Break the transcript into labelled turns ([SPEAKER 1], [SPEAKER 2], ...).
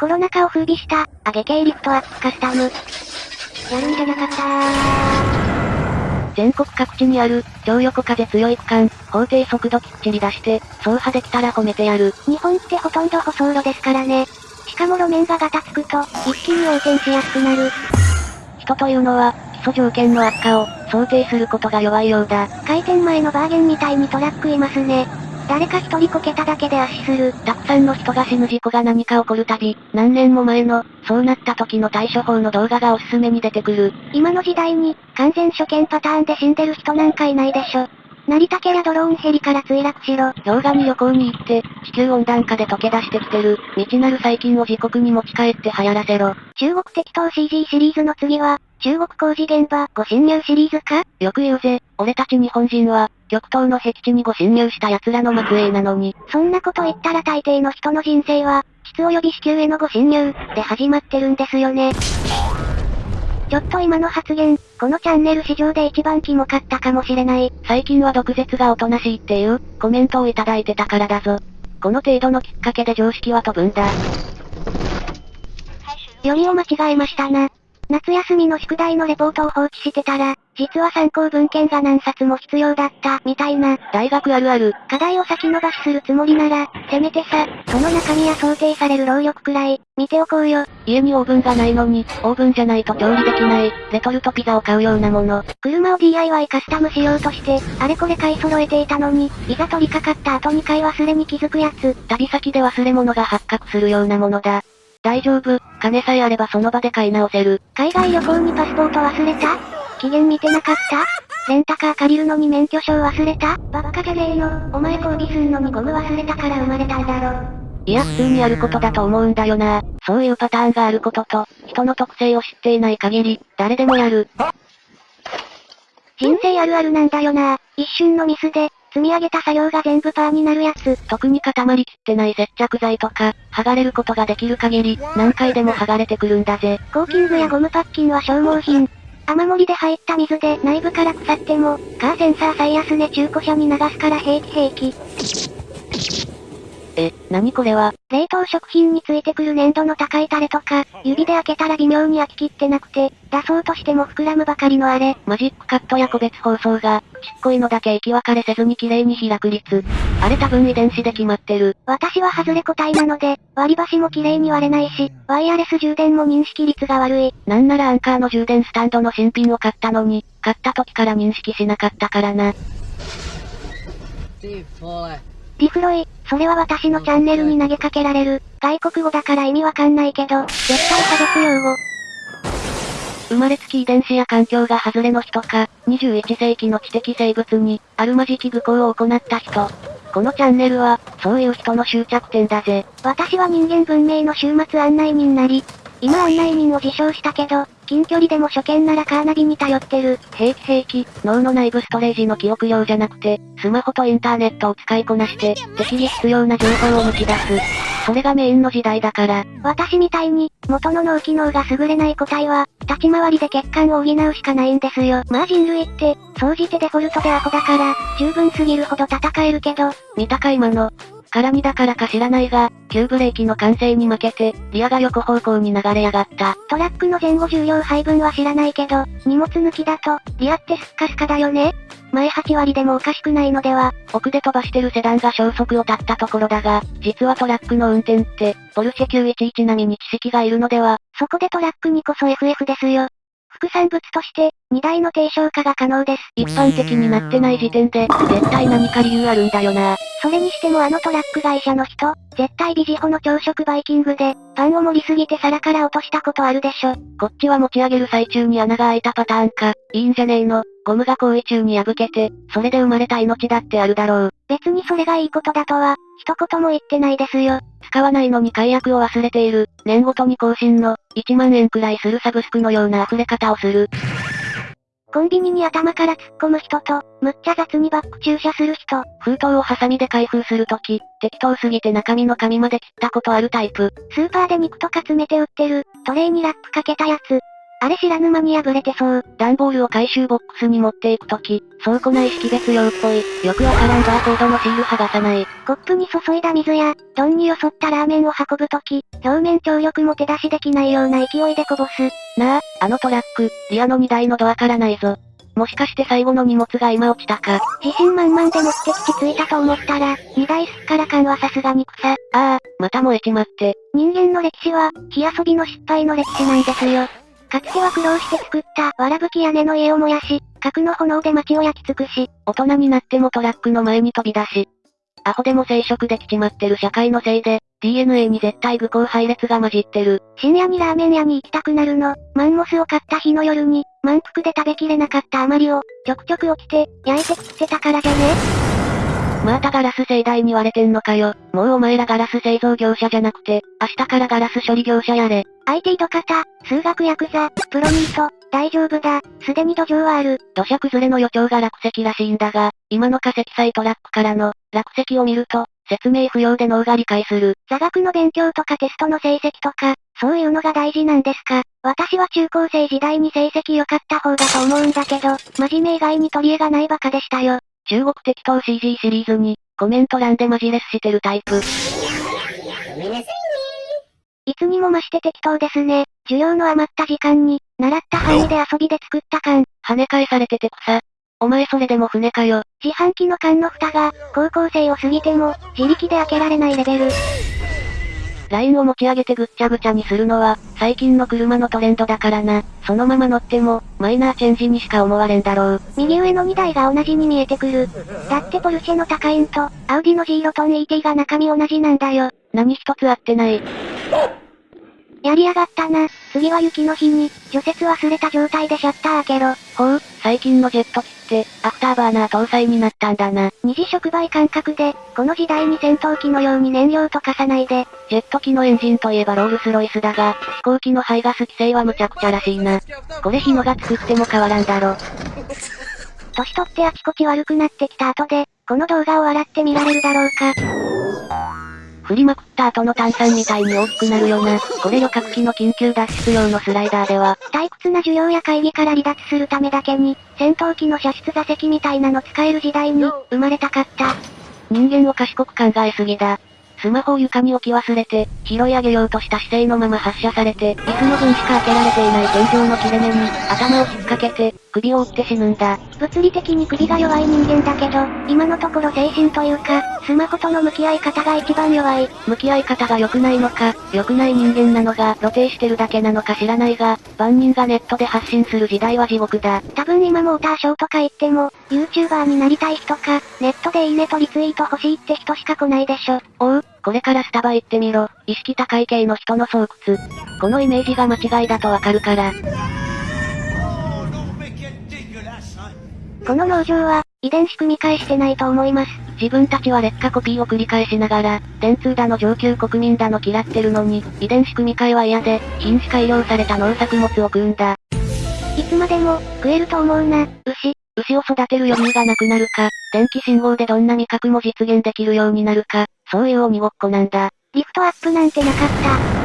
[SPEAKER 1] コロナ禍を風靡した、あげ系リフトアップカスタム。やるんじゃなかった
[SPEAKER 2] 全国各地にある、超横風強い区間、法定速度きっちり出して、走破できたら褒めてやる。
[SPEAKER 1] 日本ってほとんど舗装路ですからね。しかも路面がガタつくと、一気に横転しやすくなる。
[SPEAKER 2] 人というのは、基礎条件の悪化を、想定することが弱いようだ。
[SPEAKER 1] 開店前のバーゲンみたいにトラックいますね。誰か一人こけただけで圧死する。
[SPEAKER 2] たくさんの人が死ぬ事故が何か起こるたび、何年も前の、そうなった時の対処法の動画がおすすめに出てくる。
[SPEAKER 1] 今の時代に、完全初見パターンで死んでる人なんかいないでしょ。成田家やドローンヘリから墜落しろ。
[SPEAKER 2] 氷河に旅行に行って、地球温暖化で溶け出してきてる、未知なる細菌を自国に持ち帰って流行らせろ。
[SPEAKER 1] 中国適当 CG シリーズの次は、中国工事現場、ご侵入シリーズか？
[SPEAKER 2] よく言うぜ、俺たち日本人は、極東の僻地にご侵入した奴らの末裔なのに。
[SPEAKER 1] そんなこと言ったら大抵の人の人生は、質及び子宮へのご侵入、で始まってるんですよね。ちょっと今の発言、このチャンネル史上で一番キモかったかもしれない。
[SPEAKER 2] 最近は毒舌がおとなしいっていう、コメントをいただいてたからだぞ。この程度のきっかけで常識は飛ぶんだ。
[SPEAKER 1] よりを間違えましたな。夏休みの宿題のレポートを放置してたら、実は参考文献が何冊も必要だった、みたいな。
[SPEAKER 2] 大学あるある。
[SPEAKER 1] 課題を先延ばしするつもりなら、せめてさ、その中身や想定される労力くらい、見ておこうよ。
[SPEAKER 2] 家にオーブンがないのに、オーブンじゃないと調理できない、レトルトピザを買うようなもの。
[SPEAKER 1] 車を DIY カスタムしようとして、あれこれ買い揃えていたのに、いざ取り掛かった後に買い忘れに気づくやつ。
[SPEAKER 2] 旅先で忘れ物が発覚するようなものだ。大丈夫、金さえあればその場で買い直せる。
[SPEAKER 1] 海外旅行にパスポート忘れた？期限見てなかった？レンタカー借りるのに免許証忘れた？バカじゃねえの。お前交尾すんのにゴム忘れたから生まれたんだろ。
[SPEAKER 2] いや普通にあることだと思うんだよな。そういうパターンがあることと、人の特性を知っていない限り、誰でもやる。
[SPEAKER 1] 人生あるあるなんだよな。一瞬のミスで、積み上げた作業が全部パーになるやつ。
[SPEAKER 2] 特に固まりきってない接着剤とか、剥がれることができる限り、何回でも剥がれてくるんだぜ。
[SPEAKER 1] コーキングやゴムパッキンは消耗品。雨漏りで入った水で内部から腐っても、カーセンサー最安値中古車に流すから平気平気。
[SPEAKER 2] え、なにこれは？
[SPEAKER 1] 冷凍食品についてくる粘度の高いタレとか、指で開けたら微妙に開ききってなくて、出そうとしても膨らむばかりのあれ。
[SPEAKER 2] マジックカットや個別包装が、ちっこいのだけ行き分かれせずに綺麗に開く率。あれ多分遺伝子で決まってる。
[SPEAKER 1] 私は外れ個体なので、割り箸も綺麗に割れないし、ワイヤレス充電も認識率が悪い。
[SPEAKER 2] なんならアンカーの充電スタンドの新品を買ったのに、買った時から認識しなかったからな。
[SPEAKER 1] リフロイ、それは私のチャンネルに投げかけられる。外国語だから意味わかんないけど、絶対差別用語。
[SPEAKER 2] 生まれつき遺伝子や環境が外れの人か、21世紀の知的生物に、あるまじき愚行を行った人。このチャンネルは、そういう人の終着点だぜ。
[SPEAKER 1] 私は人間文明の終末案内人なり、今案内人を自称したけど、近距離でも初見ならカーナビに頼ってる。
[SPEAKER 2] 平気平気、脳の内部ストレージの記憶量じゃなくて、スマホとインターネットを使いこなして、適宜必要な情報を抜き出す。それがメインの時代だから。
[SPEAKER 1] 私みたいに、元の脳機能が優れない個体は、立ち回りで血管を補うしかないんですよ。まあ人類って、総じてデフォルトでアホだから、十分すぎるほど戦えるけど、
[SPEAKER 2] 見たか今の、絡みだからか知らないが、急ブレーキの完成に負けて、リアが横方向に流れやがった。
[SPEAKER 1] トラックの前後重量配分は知らないけど、荷物抜きだと、リアってスッカスカだよね前8割でもおかしくないのでは。
[SPEAKER 2] 奥で飛ばしてるセダンが消息を絶ったところだが、実はトラックの運転って、ポルシェ911並みに知識がいるのでは。
[SPEAKER 1] そこでトラックにこそ FF ですよ。副産物として、荷台の低消化が可能です。
[SPEAKER 2] 一般的になってない時点で、絶対何か理由あるんだよな。
[SPEAKER 1] それにしてもあのトラック会社の人、絶対ビジホの朝食バイキングで、パンを盛りすぎて皿から落としたことあるでしょ。
[SPEAKER 2] こっちは持ち上げる最中に穴が開いたパターンか。いいんじゃねえの。ゴムが行為中に破けて、それで生まれた命だってあるだろう。
[SPEAKER 1] 別にそれがいいことだとは、一言も言ってないですよ。
[SPEAKER 2] 使わないのに解約を忘れている。年ごとに更新の、1万円くらいするサブスクのような溢れ方をする。
[SPEAKER 1] コンビニに頭から突っ込む人と、むっちゃ雑にバック駐車する人。
[SPEAKER 2] 封筒をハサミで開封するとき、適当すぎて中身の紙まで切ったことあるタイプ。
[SPEAKER 1] スーパーで肉とか詰めて売ってる、トレイにラップかけたやつ。あれ知らぬ間に破れてそう。
[SPEAKER 2] 段ボールを回収ボックスに持っていくとき、倉庫内識別用っぽい、よくわからんバーコードのシール剥がさない。
[SPEAKER 1] コップに注いだ水や、丼によそったラーメンを運ぶとき、表面張力も手出しできないような勢いでこぼす。
[SPEAKER 2] なあ、あのトラック、リアの荷台のドアからないぞ。もしかして最後の荷物が今落ちたか。
[SPEAKER 1] 自信満々で目的地着いたと思ったら、荷台すっからかんはさすがに草。
[SPEAKER 2] ああ、また燃えちまって。
[SPEAKER 1] 人間の歴史は、火遊びの失敗の歴史なんですよ。かつては苦労して作った、わらぶき屋根の家を燃やし、核の炎で街を焼き尽くし、
[SPEAKER 2] 大人になってもトラックの前に飛び出し、アホでも生殖できちまってる社会のせいで、DNA に絶対愚行配列が混じってる。
[SPEAKER 1] 深夜にラーメン屋に行きたくなるの。マンモスを買った日の夜に、満腹で食べきれなかった余りを、ちょくちょく起きて、焼いて食ってたからじゃね？
[SPEAKER 2] またガラス盛大に割れてんのかよ。もうお前らガラス製造業者じゃなくて、明日からガラス処理業者やれ。
[SPEAKER 1] IT 土方、数学ヤクザ、プロニート、大丈夫だ、すでに土壌はある。
[SPEAKER 2] 土砂崩れの予兆が落石らしいんだが、今の化石サイトラックからの、落石を見ると、説明不要で脳が理解する。
[SPEAKER 1] 座学の勉強とかテストの成績とか、そういうのが大事なんですか私は中高生時代に成績良かった方だと思うんだけど、真面目以外に取り柄がないバカでしたよ。
[SPEAKER 2] 中国適当 CG シリーズに、コメント欄でマジレスしてるタイプ。
[SPEAKER 1] いつにも増して適当ですね。授業の余った時間に、習った範囲で遊びで作った缶。
[SPEAKER 2] 跳ね返されてて草。お前それでも船かよ。
[SPEAKER 1] 自販機の缶の蓋が、高校生を過ぎても、自力で開けられないレベル。
[SPEAKER 2] ラインを持ち上げてぐっちゃぐちゃにするのは、最近の車のトレンドだからな。そのまま乗っても、マイナーチェンジにしか思われんだろう。
[SPEAKER 1] 右上の2台が同じに見えてくる。だってポルシェの高インと、アウディの G ロトン ET が中身同じなんだよ。
[SPEAKER 2] 何一つ合ってない。
[SPEAKER 1] やりやがったな。次は雪の日に、除雪忘れた状態でシャッター開けろ。
[SPEAKER 2] ほう、最近のジェット機って、アフターバーナー搭載になったんだな。
[SPEAKER 1] 二次触媒感覚で、この時代に戦闘機のように燃料溶かさないで。
[SPEAKER 2] ジェット機のエンジンといえばロールスロイスだが、飛行機の排ガス規制は無茶苦茶らしいな。これ日野が作っても変わらんだろ。
[SPEAKER 1] 年取ってあちこち悪くなってきた後で、この動画を笑って見られるだろうか。
[SPEAKER 2] 振りまくった後の炭酸みたいに大きくなるよな。これ旅客機の緊急脱出用のスライダーでは、
[SPEAKER 1] 退屈な授業や会議から離脱するためだけに、戦闘機の射出座席みたいなの使える時代に、生まれたかった。
[SPEAKER 2] 人間を賢く考えすぎだ。スマホを床に置き忘れて、拾い上げようとした姿勢のまま発射されて、椅子の分しか開けられていない天井の切れ目に、頭を引っ掛けて、首を折って死ぬんだ。
[SPEAKER 1] 物理的に首が弱い人間だけど、今のところ精神というか、スマホとの向き合い方が一番弱い。
[SPEAKER 2] 向き合い方が良くないのか、良くない人間なのが露呈してるだけなのか知らないが、万人がネットで発信する時代は地獄だ。
[SPEAKER 1] 多分今モーターショーとか言っても、YouTuber になりたい人か、ネットでいいねとリツイート欲しいって人しか来ないでしょ。
[SPEAKER 2] おう、これからスタバ行ってみろ。意識高い系の人の巣窟。このイメージが間違いだとわかるから。
[SPEAKER 1] この農場は、遺伝子組み換えしてないと思います。
[SPEAKER 2] 自分たちは劣化コピーを繰り返しながら、電通だの上級国民だの嫌ってるのに、遺伝子組み換えは嫌で、品種改良された農作物を食うんだ。
[SPEAKER 1] いつまでも、食えると思うな、牛。
[SPEAKER 2] 牛を育てる余裕がなくなるか、電気信号でどんな味覚も実現できるようになるか、そういう鬼ごっこなんだ。
[SPEAKER 1] リフトアップなんてなかった。